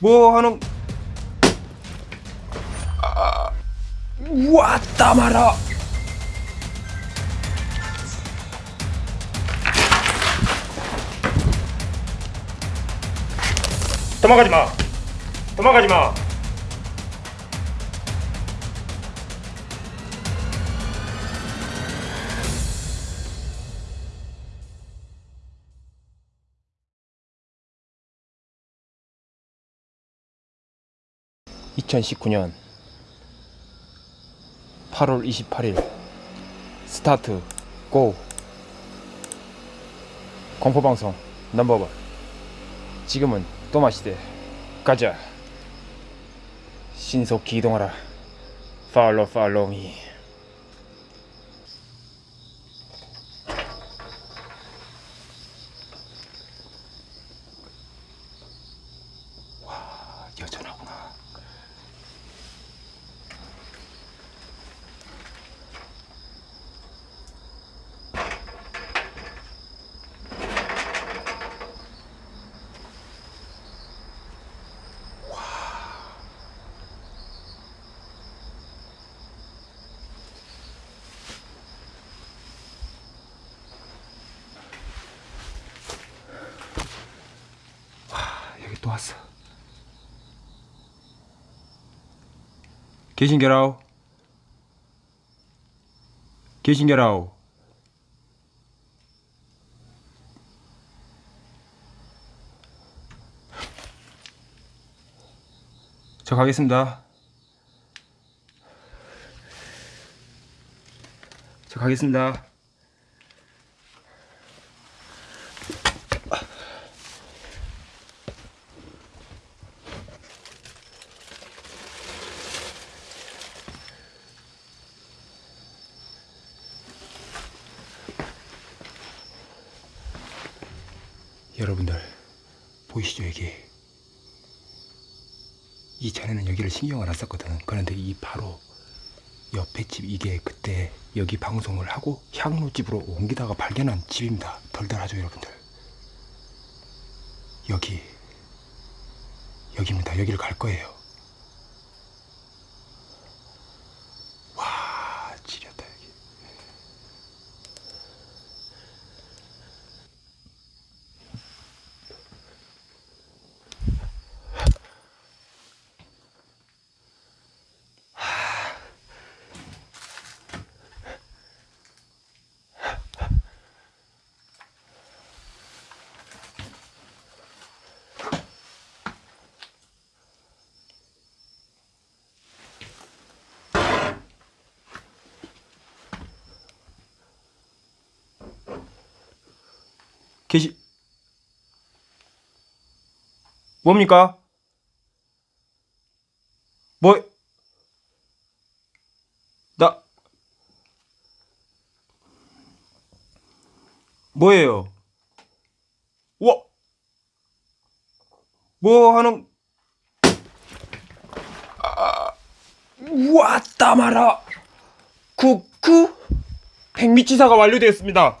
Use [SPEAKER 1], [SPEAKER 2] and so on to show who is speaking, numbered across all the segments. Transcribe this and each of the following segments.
[SPEAKER 1] 뭐 하는 아, 왔 (2019년 8월 28일) 스타트 고! 공포방송 넘버원. 지금은 또마시대. 가자. 신속히 이동하라. 팔로 팔로 미 와, 여전하구나 여기 또 왔어. 계신게라오? 계신게라오? 저 가겠습니다. 저 가겠습니다. 여러분들 보이시죠 여기? 이 전에는 여기를 신경을 안 썼거든. 그런데 이 바로 옆에 집 이게 그때 여기 방송을 하고 향로집으로 옮기다가 발견한 집입니다. 덜덜하죠 여러분들? 여기. 여기입니다. 여기를 갈 거예요 와 지렸다 여기 계시 뭡니까? 뭐? 나 뭐예요? 와, 뭐 하는? 아, 왔다 마라. 쿠쿠 백미치사가 완료되었습니다.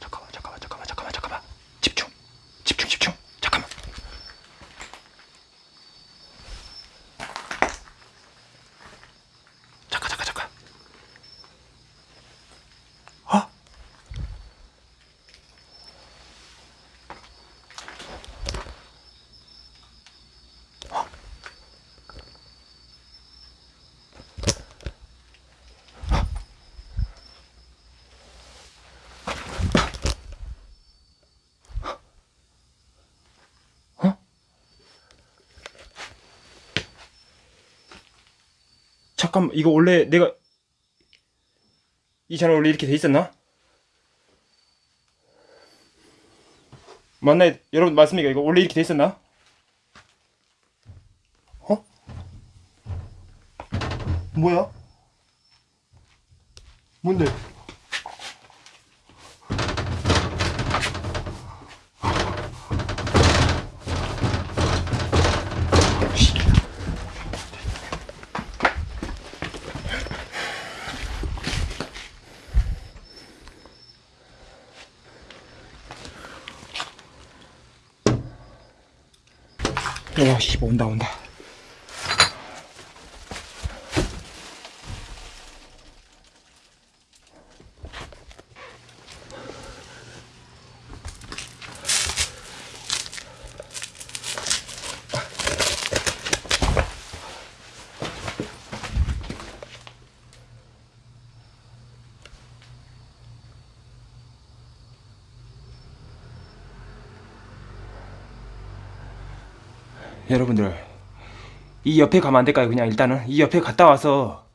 [SPEAKER 1] 잠깐만 잠깐만 잠깐만 잠깐만 잠깐만 집중 집중 집중 잠깐만 잠깐 잠깐 잠깐 어? 어? 잠깐만 이거 원래 내가 이 채널 원래 이렇게 돼 있었나? 맞나요? 여러분 맞습니까? 이거 원래 이렇게 돼 있었나? 어? 뭐야? 뭔데? 와, 씨, 온다, 온다. 여러분들 이 옆에 가면 안 될까요? 그냥 일단은 이 옆에 갔다 와서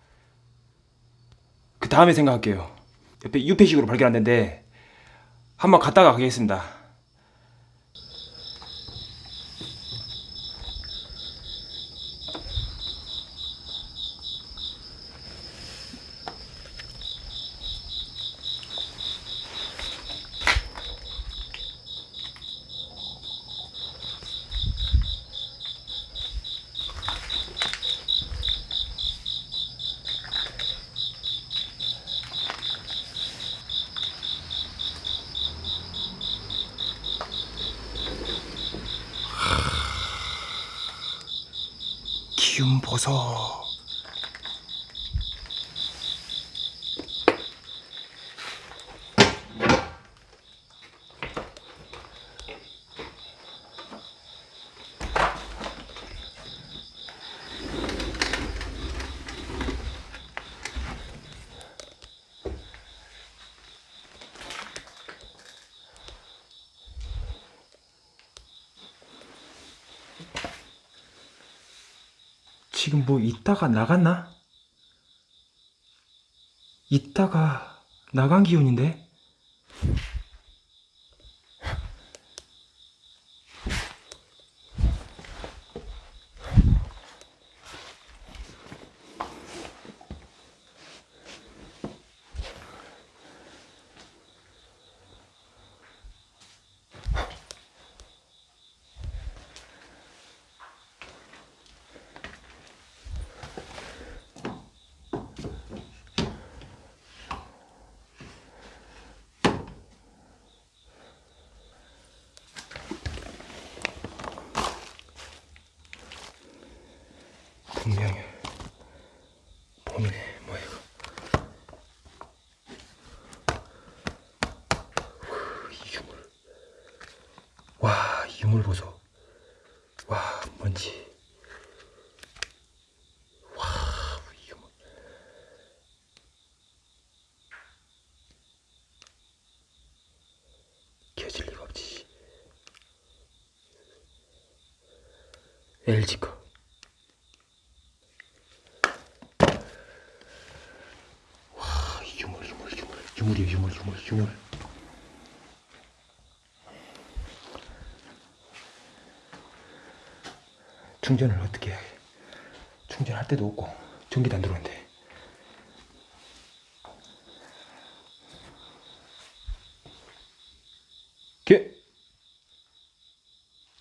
[SPEAKER 1] 그 다음에 생각할게요. 옆에 유폐식으로 발견했는데 한번 갔다가 가겠습니다. 기운 보소. 지금 뭐 있다가 나갔나? 있다가 나간 기운인데? 분명히 봄이네 뭐야 이거. 후, 이 유물. 와이 유물 보소. 와 뭔지. 와이 유물. 켜질 리가 없지. LG 거 유물 유물 유물 유물 유물 충전을 어떻게 해? 충전할 데도 없고 전기도 안 들어오는데. 게!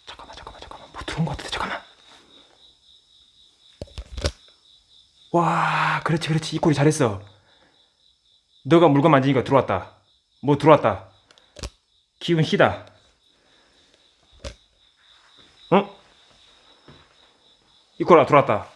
[SPEAKER 1] 잠깐만 잠깐만 잠깐만. 뭐 들어온 것 같은데 잠깐만. 와 그렇지 그렇지. 이 꼴이 잘했어 너가 물건 만지니까 들어왔다. 뭐 들어왔다. 기운 희다. 어? 이코라 들어왔다.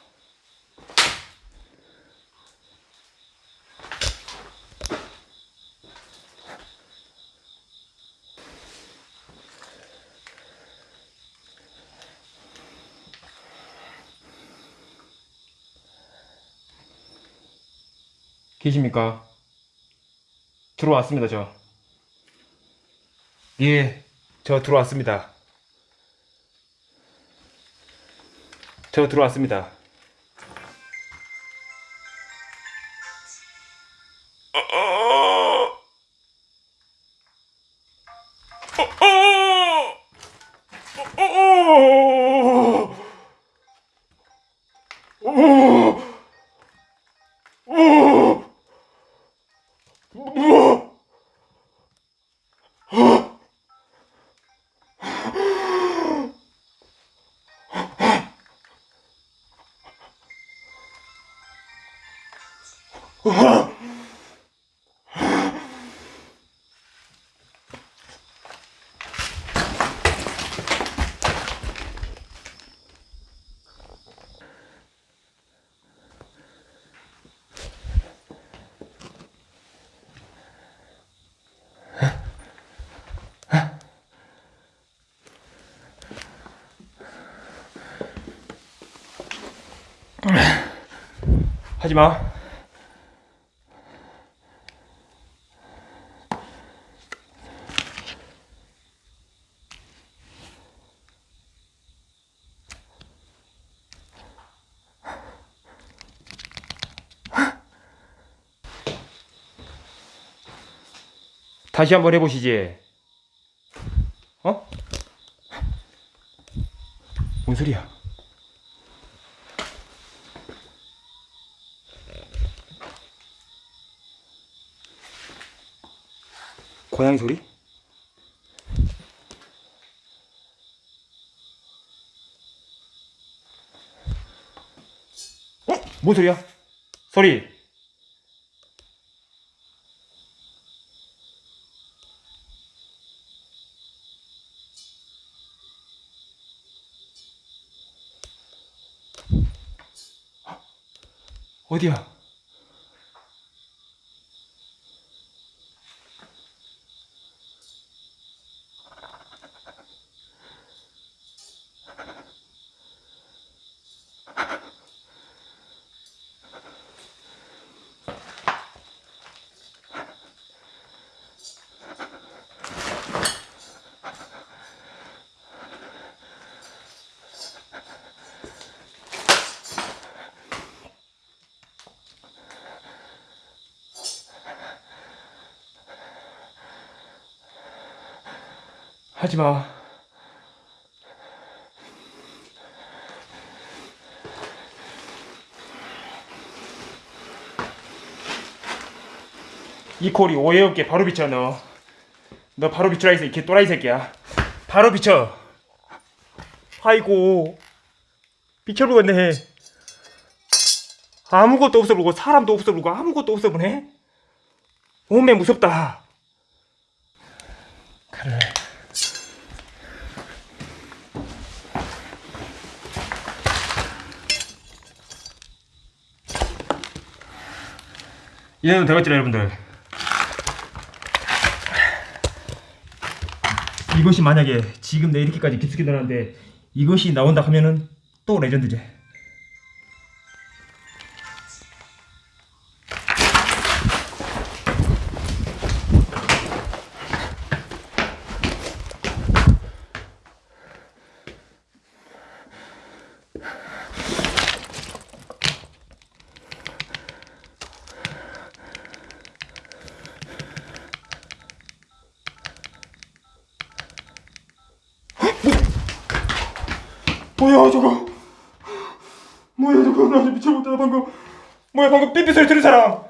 [SPEAKER 1] 계십니까? 들어왔습니다, 저. 예, 저 들어왔습니다. 저 들어왔습니다. 하지마. 다시 한번 해보시지. 어? 뭔 소리야? 고양이 소리? 어? 뭔 소리야? 소리. 어디 하지 마. 이 콜이 오해 없게 바로 비춰 너. 너 바로 비추라 이개 또라이 새끼야. 바로 비춰. 아이고 비춰보겠네. 아무것도 없어 보고 사람도 없어 보고 아무것도 없어 보네. 오메 무섭다. 그래. 이래도 되겠죠 여러분들. 이것이 만약에 지금 내 이렇게까지 깊숙이 늘었는데 이것이 나온다 하면은 또 레전드지 뭐야 저거? 뭐야 저거? 나 미쳐버렸다 방금. 뭐야 방금 삐삐 소리 들은 사람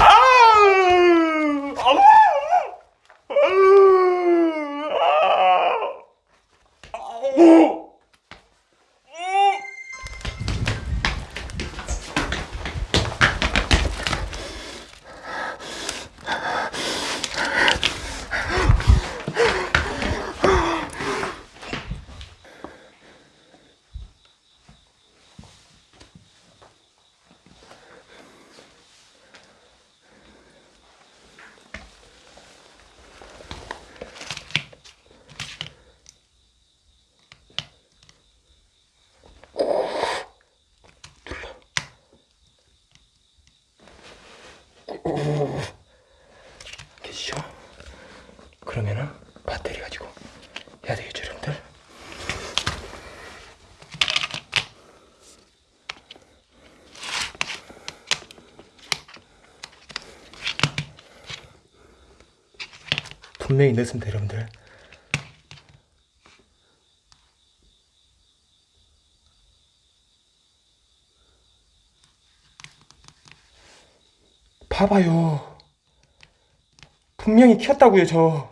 [SPEAKER 1] 아! 아우! 아우! 오! 계시죠? 그러면은 배터리 가지고 해야 되겠죠 여러분들? 분명히 넣습니다 여러분들. 봐봐요. 분명히 켰다고요 저.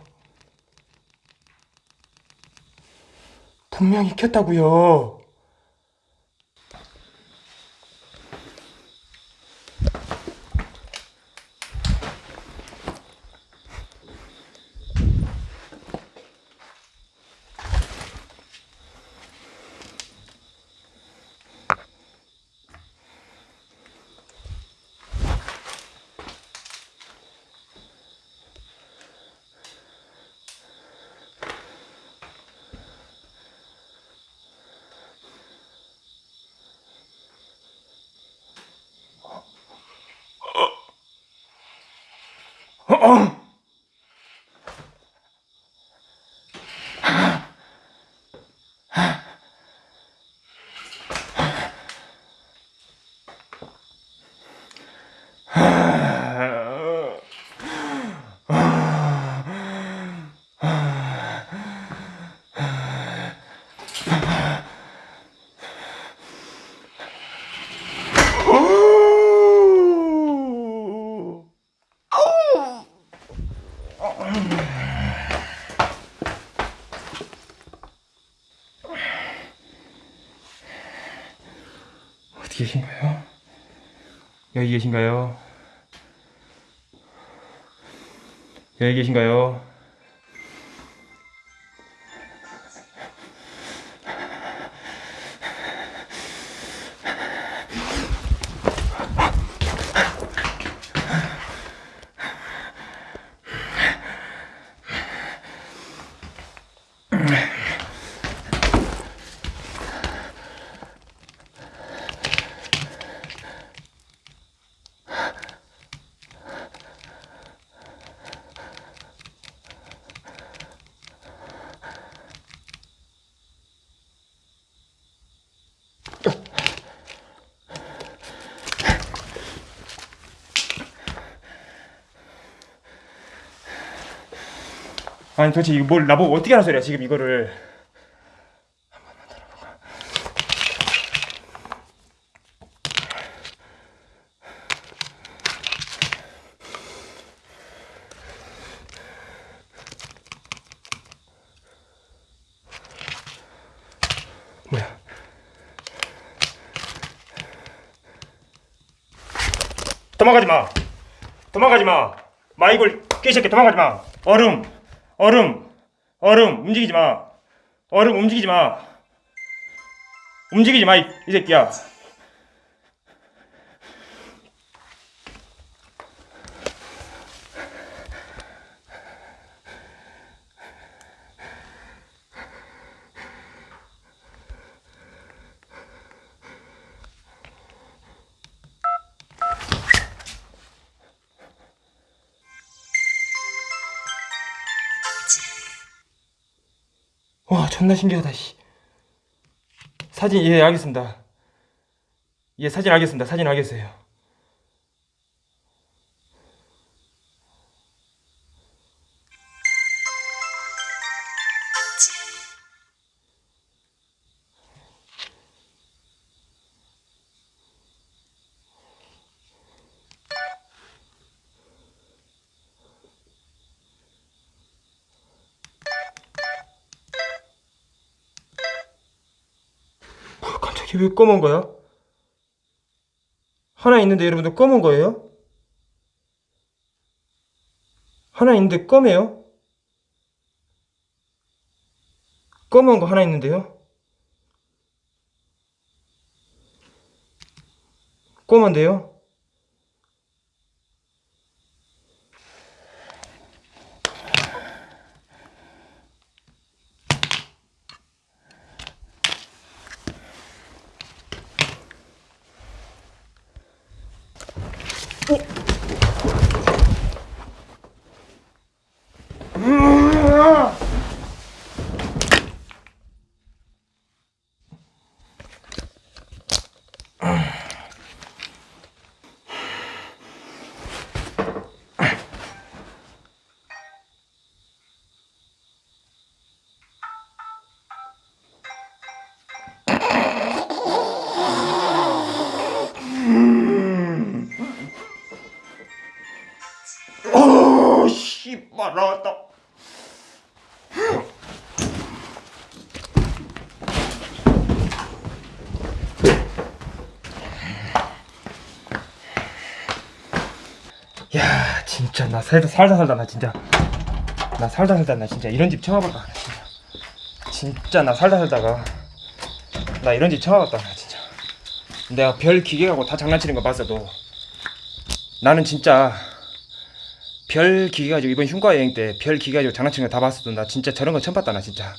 [SPEAKER 1] 분명히 켰다고요 어 디 계신가요? 여기 계신가요? 여기 계신가요? 아니 도대체 이거 뭘 나보고 어떻게 하는 소리야 지금 이거를. 뭐야? 도망가지 마. 도망가지 마. 마이골 깨새끼 도망가지 마. 얼음 얼음 얼음 움직이지 마. 얼음 움직이지 마. 움직이지 마이 이 새끼야 와 존나 신기하다 씨. 사진 예 알겠습니다. 예 사진 알겠습니다. 사진 알겠어요 왜 검은 거야? 하나 있는데 여러분들 검은 거예요? 하나 있는데 검해요? 검은 거 하나 있는데요? 검은데요? 야, 진짜 나 살다 살다 살다 나 진짜 나 살다 살다 나 진짜 이런 집 처음 와봤다. 나 진짜 진짜 나 살다 살다가 나 이런 집 처음 와봤다. 나 진짜 내가 별 기계 갖고 다 장난치는 거 봤어도 나는 진짜 별 기계 가지고 이번 흉가 여행 때 별 기계 가지고 장난치는 거 다 봤어도 나 진짜 저런 거 처음 봤다 나 진짜